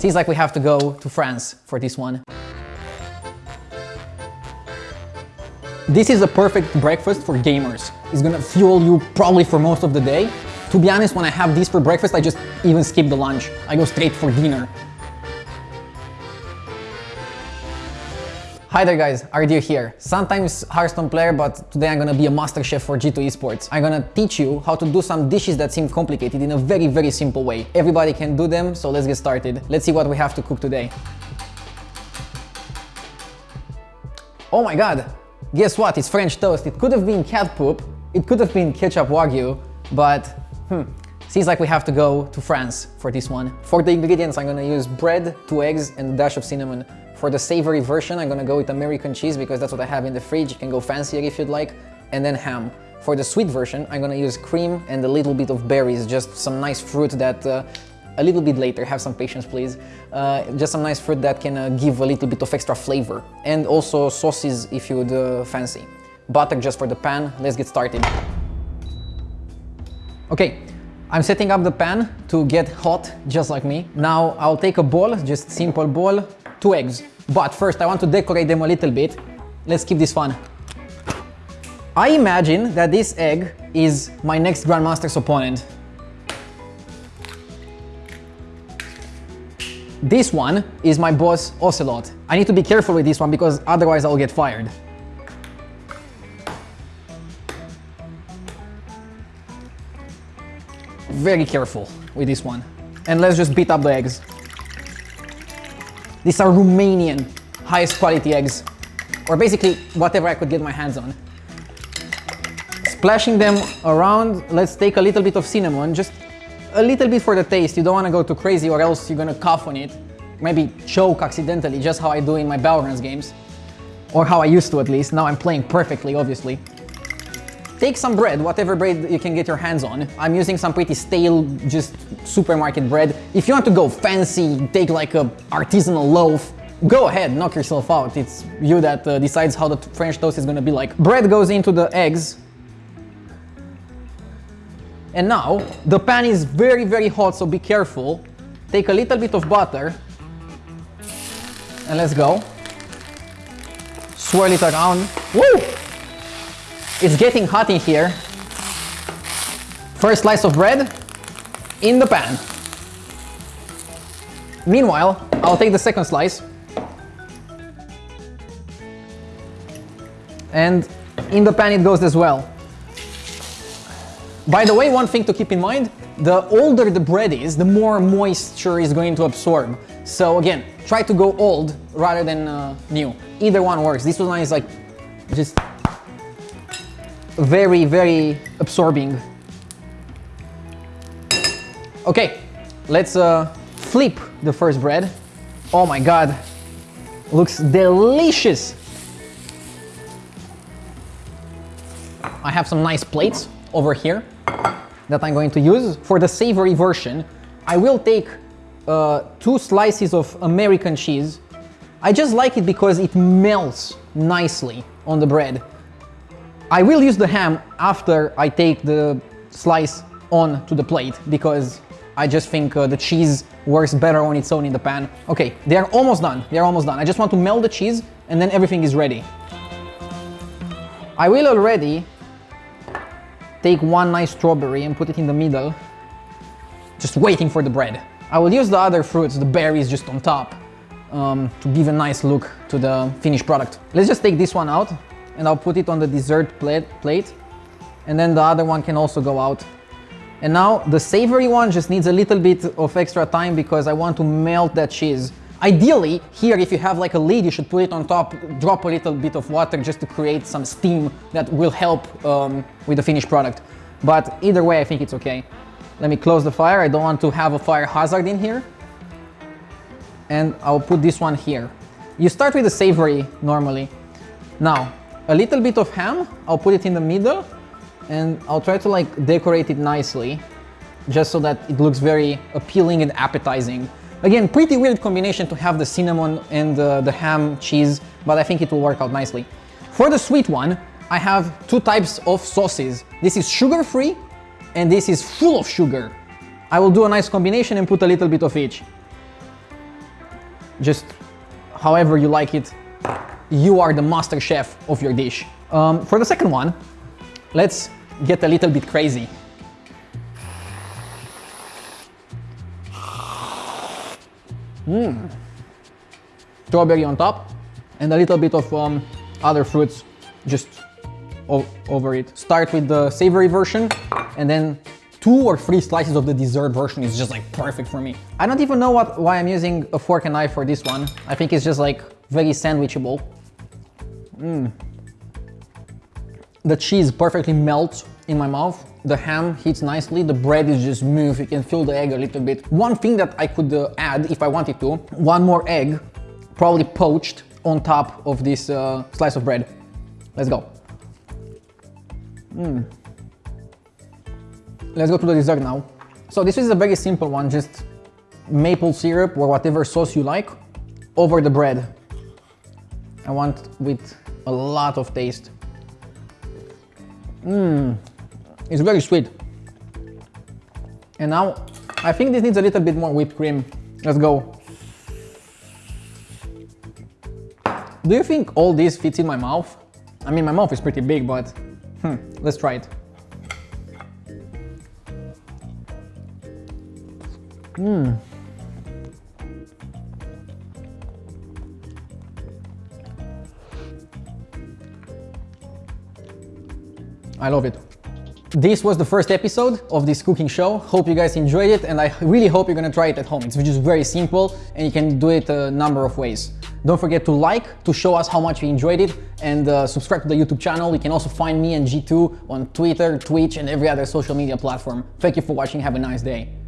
Seems like we have to go to France for this one. This is a perfect breakfast for gamers. It's gonna fuel you probably for most of the day. To be honest, when I have this for breakfast, I just even skip the lunch. I go straight for dinner. Hi there guys, Ardir here. Sometimes Hearthstone player, but today I'm gonna be a master chef for G2 Esports. I'm gonna teach you how to do some dishes that seem complicated in a very, very simple way. Everybody can do them, so let's get started. Let's see what we have to cook today. Oh my god, guess what? It's French toast. It could have been cat poop, it could have been ketchup wagyu, but hmm, seems like we have to go to France for this one. For the ingredients, I'm gonna use bread, two eggs, and a dash of cinnamon. For the savory version, I'm gonna go with American cheese because that's what I have in the fridge. You can go fancier if you'd like. And then ham. For the sweet version, I'm gonna use cream and a little bit of berries, just some nice fruit that uh, a little bit later, have some patience please. Uh, just some nice fruit that can uh, give a little bit of extra flavor. And also sauces if you would uh, fancy. Butter just for the pan, let's get started. Okay, I'm setting up the pan to get hot just like me. Now I'll take a bowl, just simple bowl, two eggs. But first I want to decorate them a little bit. Let's keep this fun. I imagine that this egg is my next Grandmaster's opponent. This one is my boss Ocelote. I need to be careful with this one because otherwise I'll get fired. Very careful with this one. And let's just beat up the eggs. These are Romanian, highest quality eggs, or basically whatever I could get my hands on. Splashing them around, let's take a little bit of cinnamon, just a little bit for the taste. You don't want to go too crazy or else you're gonna cough on it. Maybe choke accidentally, just how I do in my Valorant games. Or how I used to at least, now I'm playing perfectly, obviously. Take some bread, whatever bread you can get your hands on. I'm using some pretty stale, just supermarket bread. If you want to go fancy, take like a artisanal loaf, go ahead, knock yourself out. It's you that uh, decides how the French toast is gonna be like. Bread goes into the eggs. And now, the pan is very, very hot, so be careful. Take a little bit of butter. And let's go. Swirl it around. Woo! It's getting hot in here. First slice of bread in the pan. Meanwhile, I'll take the second slice. And in the pan it goes as well. By the way, one thing to keep in mind, the older the bread is, the more moisture is going to absorb. So again, try to go old rather than uh, new. Either one works. This one is like just very, very absorbing. Okay, let's uh, flip the first bread. Oh my god, looks delicious. I have some nice plates over here that I'm going to use. For the savory version, I will take uh, two slices of American cheese. I just like it because it melts nicely on the bread. I will use the ham after I take the slice on to the plate because I just think uh, the cheese works better on its own in the pan. Okay, they are almost done. They are almost done. I just want to melt the cheese and then everything is ready. I will already take one nice strawberry and put it in the middle, just waiting for the bread. I will use the other fruits, the berries just on top, um, to give a nice look to the finished product. Let's just take this one out and I'll put it on the dessert plate, plate and then the other one can also go out. And now the savory one just needs a little bit of extra time because I want to melt that cheese. Ideally, here if you have like a lid, you should put it on top, drop a little bit of water just to create some steam that will help um, with the finished product. But either way, I think it's okay. Let me close the fire. I don't want to have a fire hazard in here. And I'll put this one here. You start with the savory normally. Now, a little bit of ham, I'll put it in the middle and I'll try to like decorate it nicely just so that it looks very appealing and appetizing. Again, pretty weird combination to have the cinnamon and the, the ham cheese, but I think it will work out nicely. For the sweet one, I have two types of sauces. This is sugar-free and this is full of sugar. I will do a nice combination and put a little bit of each. just however you like it. You are the master chef of your dish. Um, for the second one, let's get a little bit crazy. Mmm. Strawberry on top and a little bit of um, other fruits just over it. Start with the savory version and then two or three slices of the dessert version is just like perfect for me. I don't even know what, why I'm using a fork and knife for this one. I think it's just like very sandwichable. Mm. The cheese perfectly melts in my mouth. The ham heats nicely. The bread is just smooth. You can feel the egg a little bit. One thing that I could uh, add if I wanted to, one more egg, probably poached on top of this uh, slice of bread. Let's go. Mm. Let's go to the dessert now. So this is a very simple one, just maple syrup or whatever sauce you like over the bread. I want with a lot of taste. Mmm, it's very sweet. And now, I think this needs a little bit more whipped cream. Let's go. Do you think all this fits in my mouth? I mean, my mouth is pretty big, but hmm, let's try it. Mmm. I love it. This was the first episode of this cooking show. Hope you guys enjoyed it and I really hope you're gonna try it at home. It's just very simple and you can do it a number of ways. Don't forget to like to show us how much you enjoyed it and uh, subscribe to the YouTube channel. You can also find me and G2 on Twitter, Twitch and every other social media platform. Thank you for watching. Have a nice day.